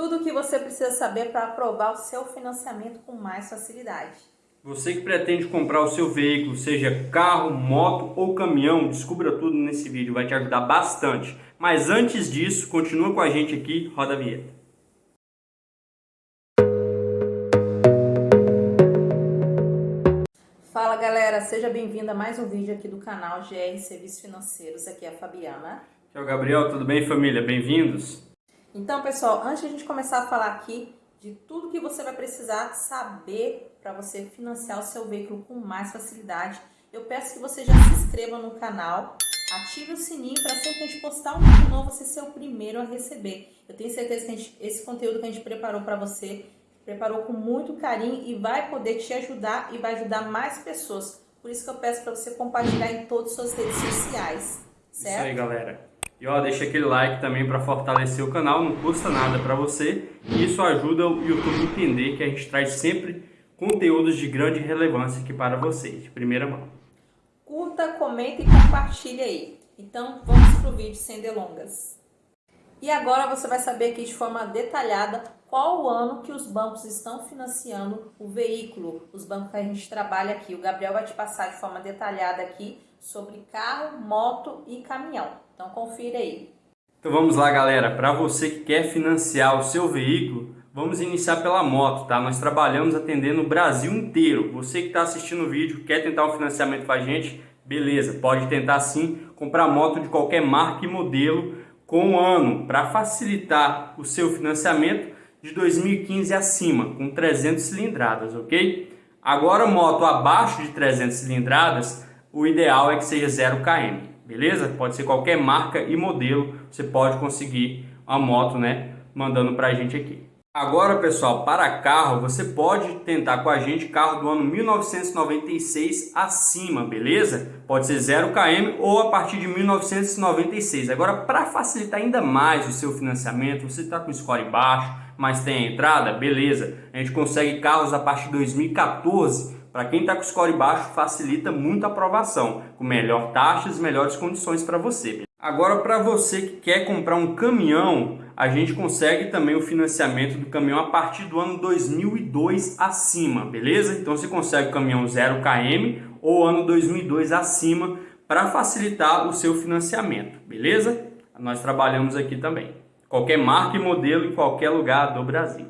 Tudo o que você precisa saber para aprovar o seu financiamento com mais facilidade. Você que pretende comprar o seu veículo, seja carro, moto ou caminhão, descubra tudo nesse vídeo, vai te ajudar bastante. Mas antes disso, continua com a gente aqui, roda a vinheta. Fala galera, seja bem-vindo a mais um vídeo aqui do canal GR Serviços Financeiros, aqui é a Fabiana. Aqui é o Gabriel, tudo bem família? Bem-vindos! Então, pessoal, antes de a gente começar a falar aqui de tudo que você vai precisar saber para você financiar o seu veículo com mais facilidade, eu peço que você já se inscreva no canal, ative o sininho para sempre que a gente postar um vídeo novo, você ser o primeiro a receber. Eu tenho certeza que gente, esse conteúdo que a gente preparou para você, preparou com muito carinho e vai poder te ajudar e vai ajudar mais pessoas. Por isso que eu peço para você compartilhar em todas as suas redes sociais, certo? Isso aí, galera. E ó, deixa aquele like também para fortalecer o canal, não custa nada para você. E isso ajuda o YouTube a entender que a gente traz sempre conteúdos de grande relevância aqui para vocês, de primeira mão. Curta, comenta e compartilha aí. Então vamos para o vídeo sem delongas. E agora você vai saber aqui de forma detalhada qual o ano que os bancos estão financiando o veículo, os bancos que a gente trabalha aqui. O Gabriel vai te passar de forma detalhada aqui sobre carro, moto e caminhão. Então confira aí. Então vamos lá galera, para você que quer financiar o seu veículo, vamos iniciar pela moto, tá? Nós trabalhamos atendendo o Brasil inteiro. Você que está assistindo o vídeo, quer tentar um financiamento com a gente, beleza, pode tentar sim comprar moto de qualquer marca e modelo com um ano para facilitar o seu financiamento de 2015 acima, com 300 cilindradas, ok? Agora moto abaixo de 300 cilindradas, o ideal é que seja 0 km, beleza? Pode ser qualquer marca e modelo, você pode conseguir a moto, né, mandando para a gente aqui. Agora, pessoal, para carro, você pode tentar com a gente carro do ano 1996 acima, beleza? Pode ser 0 km ou a partir de 1996. Agora, para facilitar ainda mais o seu financiamento, você está com score baixo, mas tem a entrada, beleza? A gente consegue carros a partir de 2014 para quem está com score baixo, facilita muito a aprovação, com melhor taxas e melhores condições para você. Agora, para você que quer comprar um caminhão, a gente consegue também o financiamento do caminhão a partir do ano 2002 acima, beleza? Então você consegue o caminhão 0 km ou ano 2002 acima para facilitar o seu financiamento, beleza? Nós trabalhamos aqui também. Qualquer marca e modelo em qualquer lugar do Brasil.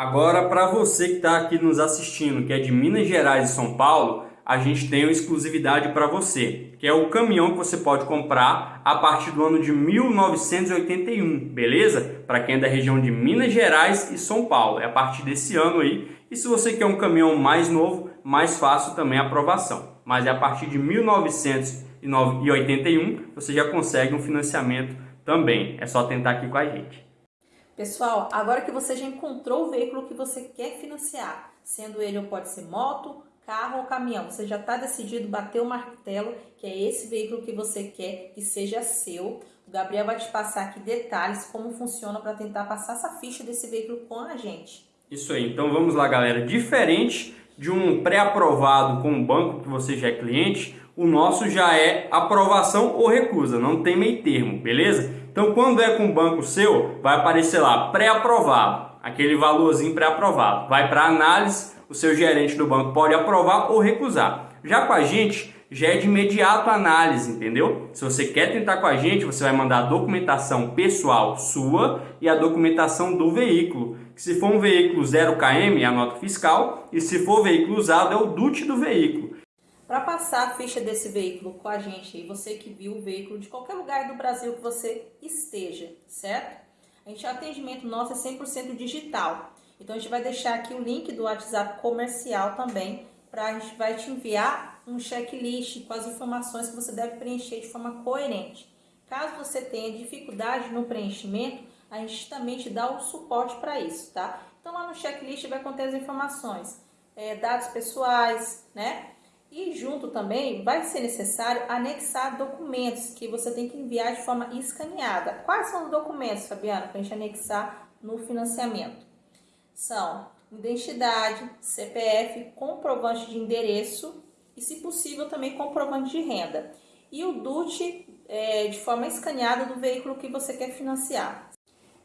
Agora, para você que está aqui nos assistindo, que é de Minas Gerais e São Paulo, a gente tem uma exclusividade para você, que é o caminhão que você pode comprar a partir do ano de 1981, beleza? Para quem é da região de Minas Gerais e São Paulo, é a partir desse ano aí. E se você quer um caminhão mais novo, mais fácil também a aprovação. Mas é a partir de 1981 você já consegue um financiamento também. É só tentar aqui com a gente. Pessoal, agora que você já encontrou o veículo que você quer financiar, sendo ele ou pode ser moto, carro ou caminhão, você já está decidido bater o martelo que é esse veículo que você quer que seja seu. O Gabriel vai te passar aqui detalhes como funciona para tentar passar essa ficha desse veículo com a gente. Isso aí, então vamos lá galera. Diferente de um pré-aprovado com um banco que você já é cliente, o nosso já é aprovação ou recusa, não tem meio termo, beleza? Então, quando é com o banco seu, vai aparecer lá pré-aprovado, aquele valorzinho pré-aprovado. Vai para análise, o seu gerente do banco pode aprovar ou recusar. Já com a gente, já é de imediato análise, entendeu? Se você quer tentar com a gente, você vai mandar a documentação pessoal sua e a documentação do veículo. Se for um veículo 0 km, é a nota fiscal, e se for veículo usado, é o DUT do veículo. Para passar a ficha desse veículo com a gente, e você que viu o veículo de qualquer lugar do Brasil que você esteja, certo? A gente, o atendimento nosso é 100% digital. Então, a gente vai deixar aqui o link do WhatsApp comercial também, para a gente vai te enviar um checklist com as informações que você deve preencher de forma coerente. Caso você tenha dificuldade no preenchimento, a gente também te dá o suporte para isso, tá? Então, lá no checklist vai conter as informações, é, dados pessoais, né? E junto também vai ser necessário anexar documentos que você tem que enviar de forma escaneada. Quais são os documentos, Fabiana, para a gente anexar no financiamento? São identidade, CPF, comprovante de endereço e, se possível, também comprovante de renda. E o DUT é, de forma escaneada do veículo que você quer financiar.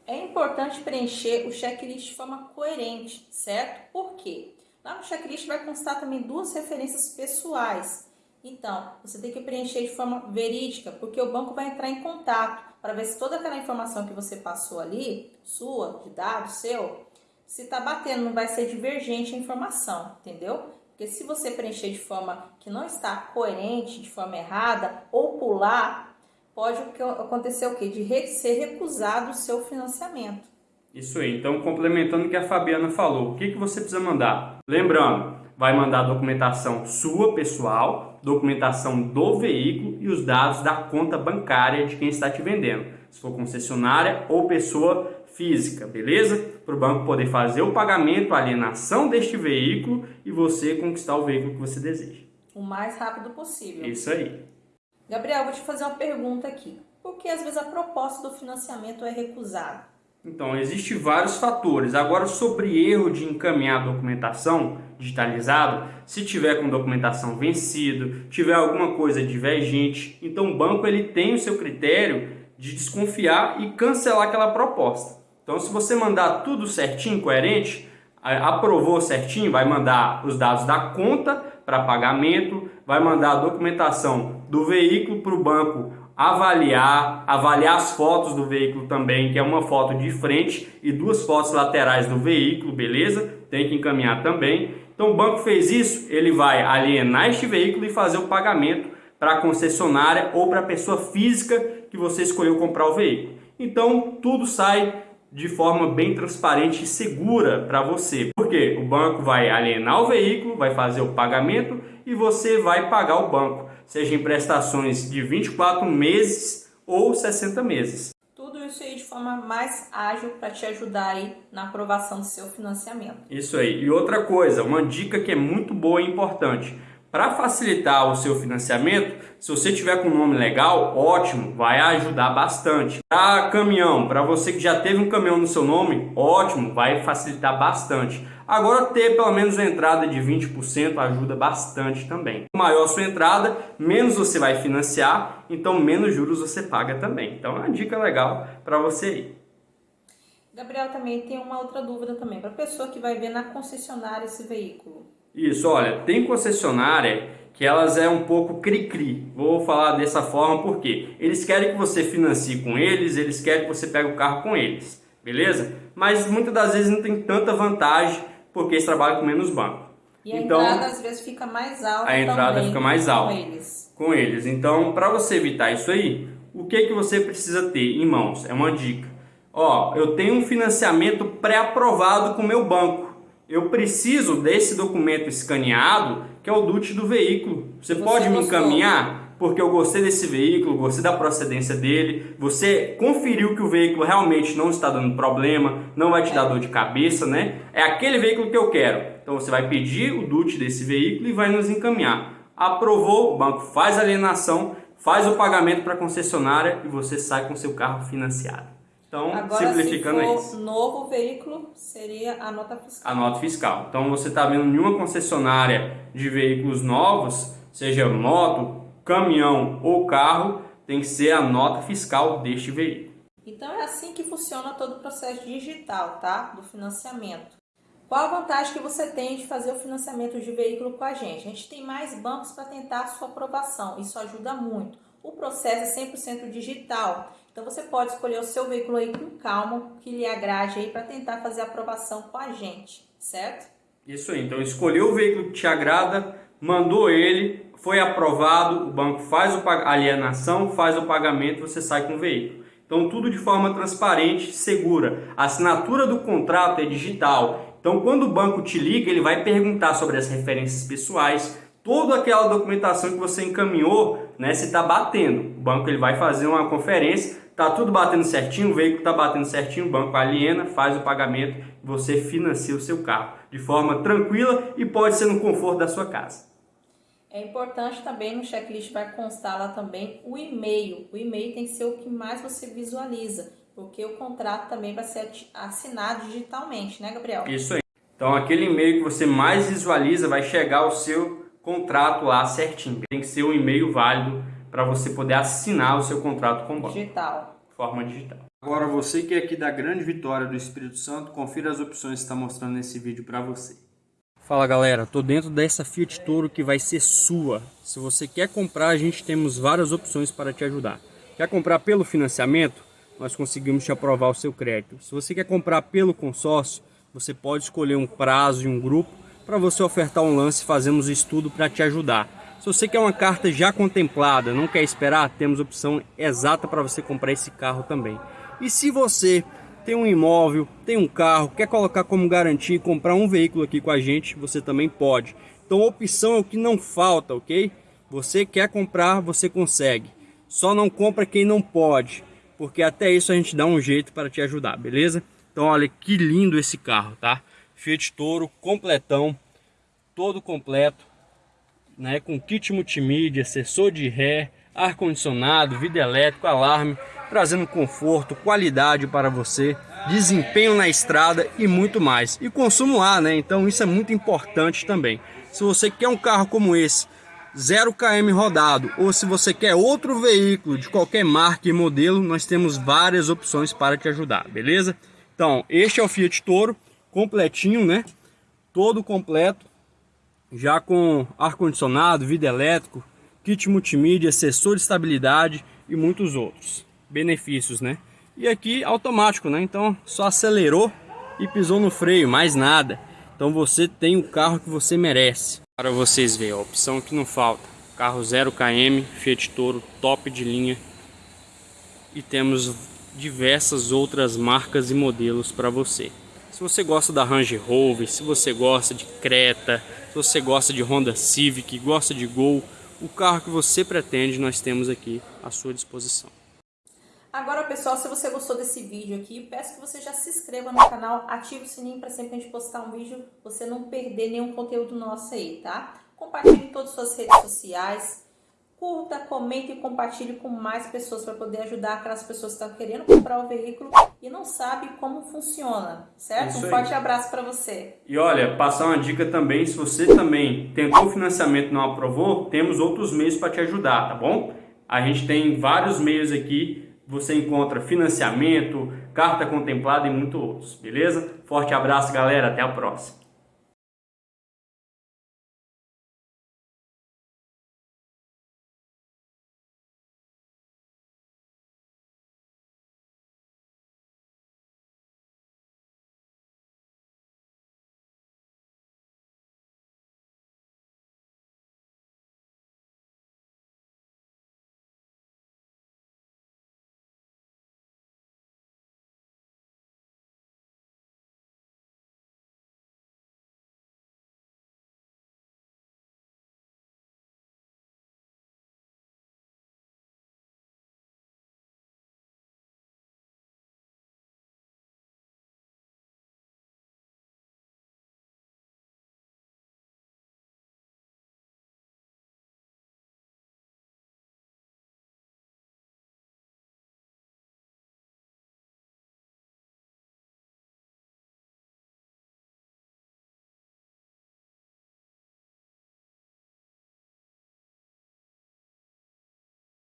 É importante preencher o checklist de forma coerente, certo? Por quê? Lá no checklist vai constar também duas referências pessoais. Então, você tem que preencher de forma verídica, porque o banco vai entrar em contato para ver se toda aquela informação que você passou ali, sua, de dado seu, se está batendo, não vai ser divergente a informação, entendeu? Porque se você preencher de forma que não está coerente, de forma errada, ou pular, pode acontecer o quê? De ser recusado o seu financiamento. Isso aí. Então, complementando o que a Fabiana falou, o que, que você precisa mandar? Lembrando, vai mandar documentação sua, pessoal, documentação do veículo e os dados da conta bancária de quem está te vendendo. Se for concessionária ou pessoa física, beleza? Para o banco poder fazer o pagamento, a alienação deste veículo e você conquistar o veículo que você deseja. O mais rápido possível. Isso aí. Gabriel, vou te fazer uma pergunta aqui. Por que às vezes a proposta do financiamento é recusada? Então, existem vários fatores. Agora, sobre erro de encaminhar documentação digitalizado, se tiver com documentação vencido, tiver alguma coisa divergente, então o banco ele tem o seu critério de desconfiar e cancelar aquela proposta. Então, se você mandar tudo certinho, coerente, aprovou certinho, vai mandar os dados da conta para pagamento, vai mandar a documentação do veículo para o banco avaliar, avaliar as fotos do veículo também, que é uma foto de frente e duas fotos laterais do veículo, beleza? Tem que encaminhar também. Então o banco fez isso, ele vai alienar este veículo e fazer o pagamento para a concessionária ou para a pessoa física que você escolheu comprar o veículo. Então tudo sai de forma bem transparente e segura para você. Porque o banco vai alienar o veículo, vai fazer o pagamento e você vai pagar o banco, seja em prestações de 24 meses ou 60 meses. Tudo isso aí de forma mais ágil para te ajudar aí na aprovação do seu financiamento. Isso aí. E outra coisa, uma dica que é muito boa e importante. Para facilitar o seu financiamento, se você tiver com um nome legal, ótimo, vai ajudar bastante. Para caminhão, para você que já teve um caminhão no seu nome, ótimo, vai facilitar bastante. Agora ter pelo menos uma entrada de 20% ajuda bastante também. Maior a sua entrada, menos você vai financiar, então menos juros você paga também. Então é uma dica legal para você aí. Gabriel também tem uma outra dúvida também, para a pessoa que vai ver na concessionária esse veículo. Isso, olha, tem concessionária que elas é um pouco cri-cri. Vou falar dessa forma porque eles querem que você financie com eles, eles querem que você pegue o carro com eles, beleza? Mas muitas das vezes não tem tanta vantagem porque eles trabalham com menos banco. E a então, entrada às vezes fica mais alta A entrada fica mais alta com eles. Com eles. Então, para você evitar isso aí, o que, que você precisa ter em mãos? É uma dica. Ó, eu tenho um financiamento pré-aprovado com o meu banco eu preciso desse documento escaneado, que é o DUT do veículo. Você, você pode me encaminhar? Porque eu gostei desse veículo, gostei da procedência dele, você conferiu que o veículo realmente não está dando problema, não vai te dar dor de cabeça, né? É aquele veículo que eu quero. Então você vai pedir o DUT desse veículo e vai nos encaminhar. Aprovou, o banco faz a alienação, faz o pagamento para a concessionária e você sai com seu carro financiado. Então, Agora, simplificando se for isso. novo veículo, seria a nota fiscal. A nota fiscal. Então, você está vendo nenhuma concessionária de veículos novos, seja moto, caminhão ou carro, tem que ser a nota fiscal deste veículo. Então, é assim que funciona todo o processo digital, tá? Do financiamento. Qual a vantagem que você tem de fazer o financiamento de veículo com a gente? A gente tem mais bancos para tentar a sua aprovação. Isso ajuda muito. O processo é 100% digital. Então você pode escolher o seu veículo aí com calma, que lhe agrade aí para tentar fazer a aprovação com a gente, certo? Isso aí. Então escolheu o veículo que te agrada, mandou ele, foi aprovado, o banco faz a alienação, faz o pagamento, você sai com o veículo. Então tudo de forma transparente, segura. A assinatura do contrato é digital. Então quando o banco te liga, ele vai perguntar sobre as referências pessoais, toda aquela documentação que você encaminhou, né, se está batendo. O banco ele vai fazer uma conferência, tá tudo batendo certinho, o veículo está batendo certinho, o banco aliena, faz o pagamento, você financia o seu carro de forma tranquila e pode ser no conforto da sua casa. É importante também no checklist vai constar lá também o e-mail. O e-mail tem que ser o que mais você visualiza, porque o contrato também vai ser assinado digitalmente, né, Gabriel? Isso aí. Então aquele e-mail que você mais visualiza vai chegar ao seu contrato lá certinho. Tem que ser um e-mail válido para você poder assinar o seu contrato com o banco. Digital. forma digital. Agora você que é aqui da Grande Vitória do Espírito Santo, confira as opções que está mostrando nesse vídeo para você. Fala galera, tô dentro dessa Fiat Toro que vai ser sua. Se você quer comprar, a gente temos várias opções para te ajudar. Quer comprar pelo financiamento? Nós conseguimos te aprovar o seu crédito. Se você quer comprar pelo consórcio, você pode escolher um prazo e um grupo para você ofertar um lance fazemos estudo para te ajudar. Se você quer uma carta já contemplada, não quer esperar, temos opção exata para você comprar esse carro também. E se você tem um imóvel, tem um carro, quer colocar como garantia e comprar um veículo aqui com a gente, você também pode. Então opção é o que não falta, ok? Você quer comprar, você consegue. Só não compra quem não pode, porque até isso a gente dá um jeito para te ajudar, beleza? Então olha que lindo esse carro, tá? Fiat Toro completão, todo completo, né, com kit multimídia, sensor de ré, ar-condicionado, vidro elétrico, alarme, trazendo conforto, qualidade para você, desempenho na estrada e muito mais. E consumo lá, né? Então isso é muito importante também. Se você quer um carro como esse, 0 km rodado, ou se você quer outro veículo de qualquer marca e modelo, nós temos várias opções para te ajudar, beleza? Então, este é o Fiat Toro, completinho, né? Todo completo, já com ar-condicionado, vidro elétrico, kit multimídia, sensor de estabilidade e muitos outros benefícios, né? E aqui automático, né? Então só acelerou e pisou no freio, mais nada. Então você tem o carro que você merece. Para vocês verem, a opção que não falta. Carro 0 km, Fiat Toro, top de linha. E temos diversas outras marcas e modelos para você. Se você gosta da Range Rover, se você gosta de Creta, se você gosta de Honda Civic, gosta de Gol, o carro que você pretende nós temos aqui à sua disposição. Agora, pessoal, se você gostou desse vídeo aqui, peço que você já se inscreva no canal, ative o sininho para sempre a gente postar um vídeo, você não perder nenhum conteúdo nosso aí, tá? Compartilhe em todas as suas redes sociais, curta, comente e compartilhe com mais pessoas para poder ajudar aquelas pessoas que estão querendo comprar o veículo e não sabe como funciona, certo? Isso um forte abraço para você. E olha, passar uma dica também, se você também tentou o financiamento e não aprovou, temos outros meios para te ajudar, tá bom? A gente tem vários meios aqui você encontra financiamento, carta contemplada e muito outros, beleza? Forte abraço, galera, até a próxima.